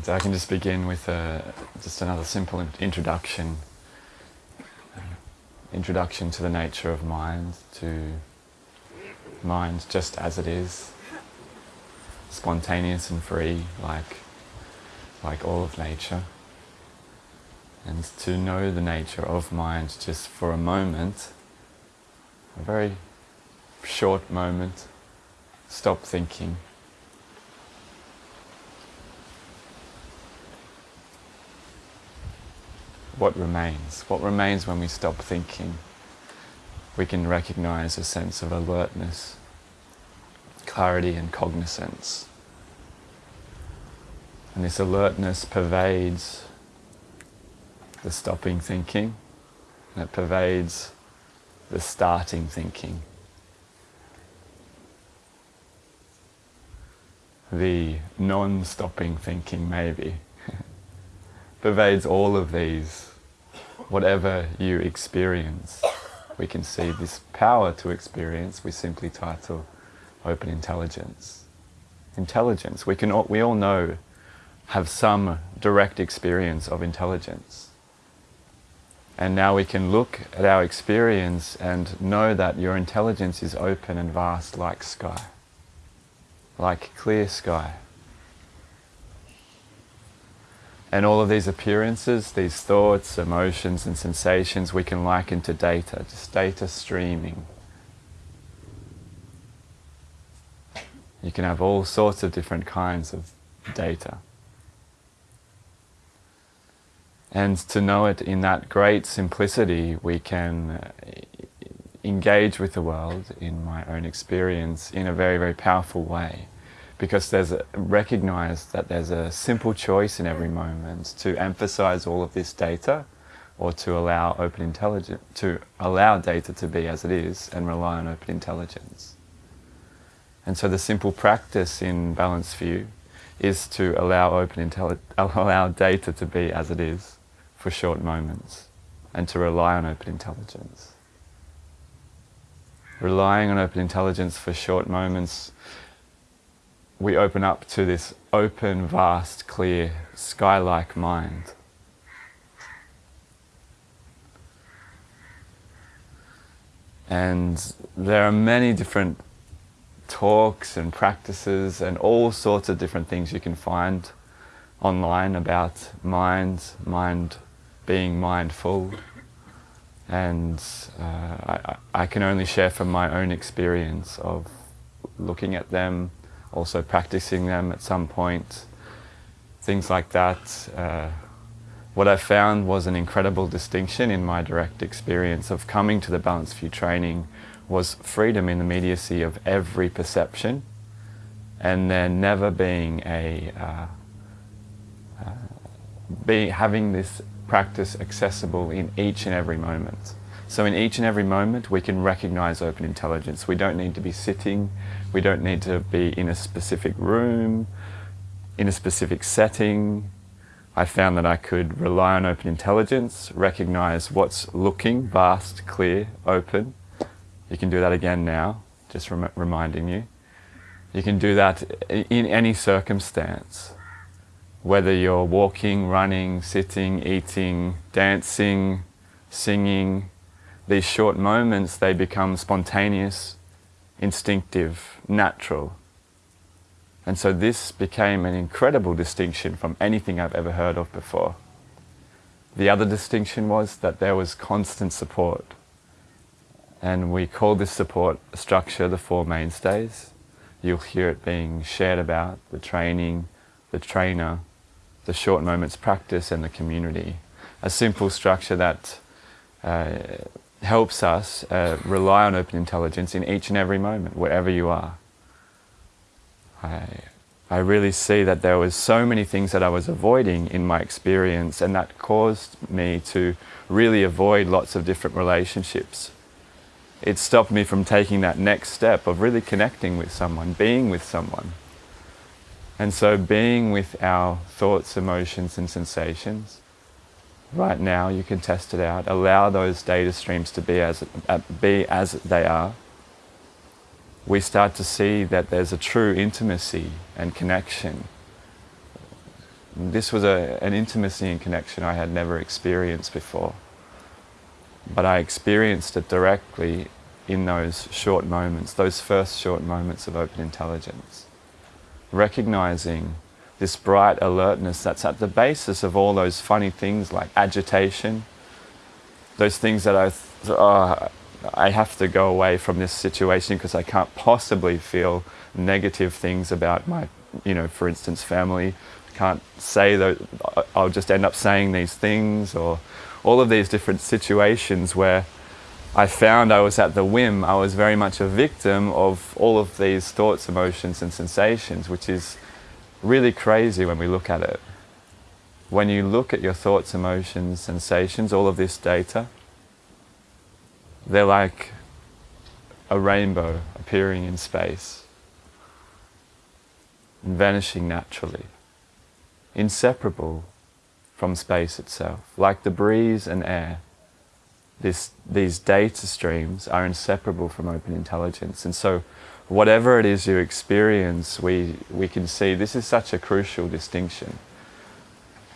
And I can just begin with a, just another simple introduction. Uh, introduction to the nature of mind, to mind just as it is, spontaneous and free, like, like all of nature. And to know the nature of mind just for a moment, a very short moment, stop thinking. What remains? What remains when we stop thinking? We can recognize a sense of alertness, clarity and cognizance. And this alertness pervades the stopping thinking, and it pervades the starting thinking. The non-stopping thinking maybe pervades all of these whatever you experience. We can see this power to experience, we simply title open intelligence. Intelligence, we, can all, we all know, have some direct experience of intelligence. And now we can look at our experience and know that your intelligence is open and vast like sky, like clear sky. And all of these appearances, these thoughts, emotions and sensations we can liken to data, just data streaming. You can have all sorts of different kinds of data. And to know it in that great simplicity, we can uh, engage with the world, in my own experience, in a very, very powerful way because there's a, recognize that there's a simple choice in every moment to emphasize all of this data or to allow open intelligence to allow data to be as it is and rely on open intelligence. And so the simple practice in Balanced View is to allow open allow data to be as it is for short moments and to rely on open intelligence. Relying on open intelligence for short moments we open up to this open, vast, clear, sky-like mind. And there are many different talks and practices and all sorts of different things you can find online about mind, mind being mindful. And uh, I, I can only share from my own experience of looking at them, also practicing them at some point, things like that. Uh, what I found was an incredible distinction in my direct experience of coming to the Balanced View training was freedom in the immediacy of every perception and there never being a, uh, uh, be, having this practice accessible in each and every moment. So in each and every moment we can recognize open intelligence. We don't need to be sitting, we don't need to be in a specific room, in a specific setting. I found that I could rely on open intelligence, recognize what's looking vast, clear, open. You can do that again now, just rem reminding you. You can do that in any circumstance, whether you're walking, running, sitting, eating, dancing, singing, these short moments, they become spontaneous, instinctive, natural. And so this became an incredible distinction from anything I've ever heard of before. The other distinction was that there was constant support. And we call this support structure the Four Mainstays. You'll hear it being shared about, the training, the trainer, the short moments practice and the community. A simple structure that uh, helps us uh, rely on open intelligence in each and every moment, wherever you are. I, I really see that there was so many things that I was avoiding in my experience and that caused me to really avoid lots of different relationships. It stopped me from taking that next step of really connecting with someone, being with someone. And so being with our thoughts, emotions and sensations right now, you can test it out. Allow those data streams to be as, uh, be as they are. We start to see that there's a true intimacy and connection. This was a, an intimacy and connection I had never experienced before. But I experienced it directly in those short moments, those first short moments of open intelligence. Recognizing this bright alertness that's at the basis of all those funny things like agitation, those things that I, oh, I have to go away from this situation because I can't possibly feel negative things about my, you know, for instance, family. I can't say that uh, I'll just end up saying these things or all of these different situations where I found I was at the whim, I was very much a victim of all of these thoughts, emotions and sensations, which is really crazy when we look at it. When you look at your thoughts, emotions, sensations, all of this data, they're like a rainbow appearing in space and vanishing naturally, inseparable from space itself, like the breeze and air. This, these data streams are inseparable from open intelligence. And so whatever it is you experience, we, we can see this is such a crucial distinction,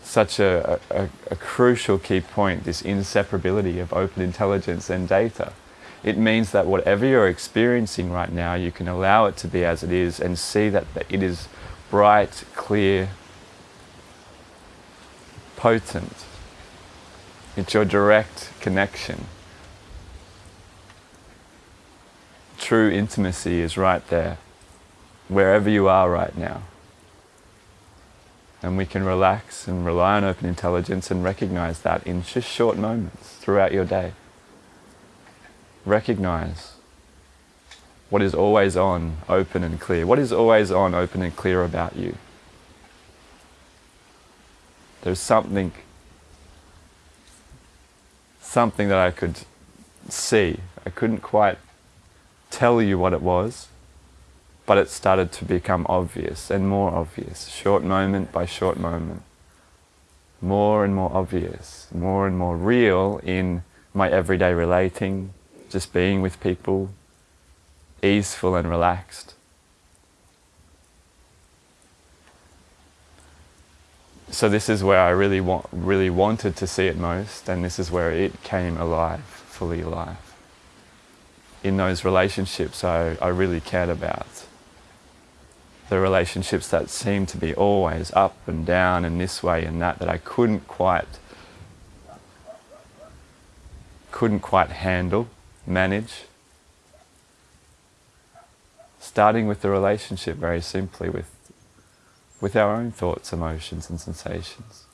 such a, a, a, crucial key point, this inseparability of open intelligence and data. It means that whatever you're experiencing right now, you can allow it to be as it is and see that it is bright, clear, potent. It's your direct connection. True intimacy is right there, wherever you are right now. And we can relax and rely on open intelligence and recognize that in just short moments throughout your day. Recognize what is always on, open and clear. What is always on, open and clear about you? There's something, something that I could see. I couldn't quite tell you what it was, but it started to become obvious and more obvious, short moment by short moment. More and more obvious, more and more real in my everyday relating, just being with people, easeful and relaxed. So this is where I really want, really wanted to see it most, and this is where it came alive, fully alive in those relationships I, I really cared about. The relationships that seemed to be always up and down and this way and that, that I couldn't quite, couldn't quite handle, manage. Starting with the relationship very simply with, with our own thoughts, emotions and sensations.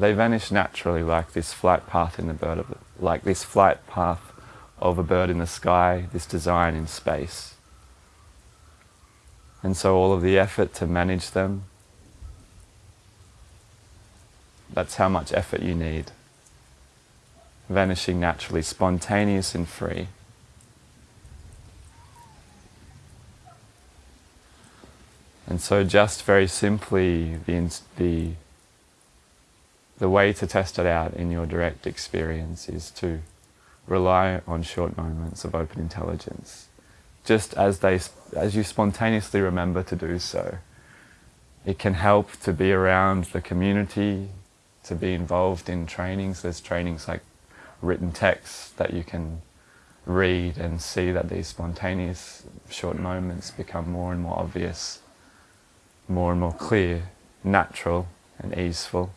They vanish naturally like this flight path in the bird of like this flight path of a bird in the sky, this design in space. And so all of the effort to manage them, that's how much effort you need. Vanishing naturally, spontaneous and free. And so just very simply, the, the the way to test it out in your direct experience is to rely on short moments of open intelligence, just as, they, as you spontaneously remember to do so. It can help to be around the community, to be involved in trainings. There's trainings like written texts that you can read and see that these spontaneous short moments become more and more obvious, more and more clear, natural and easeful.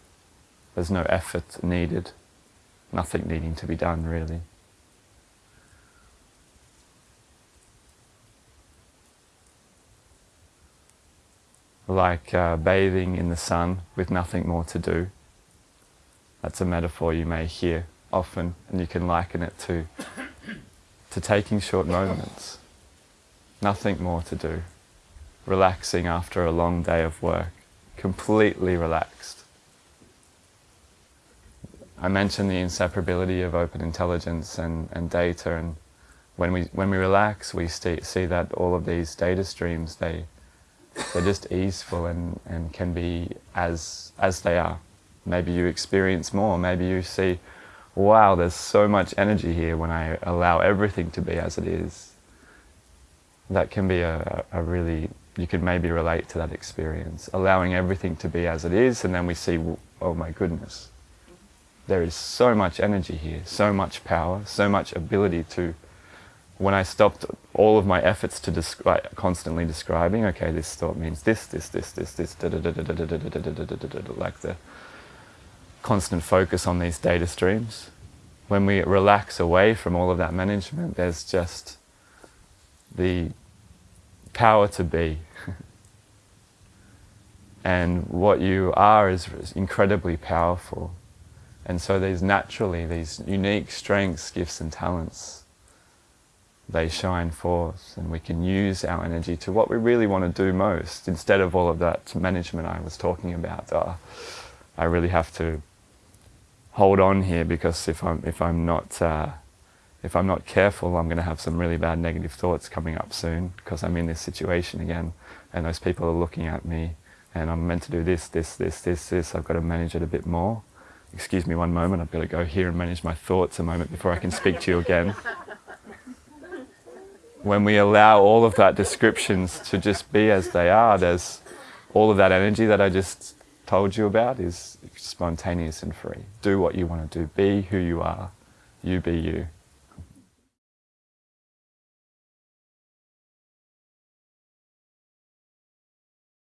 There's no effort needed, nothing needing to be done really. Like uh, bathing in the sun with nothing more to do. That's a metaphor you may hear often and you can liken it to, to taking short moments. Nothing more to do. Relaxing after a long day of work. Completely relaxed. I mentioned the inseparability of open intelligence and, and data and when we, when we relax we see, see that all of these data streams, they, they're just easeful and, and can be as, as they are. Maybe you experience more, maybe you see, wow, there's so much energy here when I allow everything to be as it is. That can be a, a really you can maybe relate to that experience, allowing everything to be as it is, and then we see, oh my goodness, there is so much energy here, so much power, so much ability to. When I stopped all of my efforts to describe, constantly describing, okay, this thought means this, this, this, this, this, da da da da da da da da da da da da da like the constant focus on these data streams. When we relax away from all of that management, there's just the power to be. and what you are is incredibly powerful. And so these naturally, these unique strengths, gifts and talents, they shine forth and we can use our energy to what we really want to do most instead of all of that management I was talking about. Uh, I really have to hold on here because if I'm, if I'm not uh, if I'm not careful, I'm going to have some really bad negative thoughts coming up soon because I'm in this situation again and those people are looking at me and I'm meant to do this, this, this, this, this. I've got to manage it a bit more. Excuse me one moment, I've got to go here and manage my thoughts a moment before I can speak to you again. When we allow all of that descriptions to just be as they are, there's all of that energy that I just told you about is spontaneous and free. Do what you want to do. Be who you are. You be you.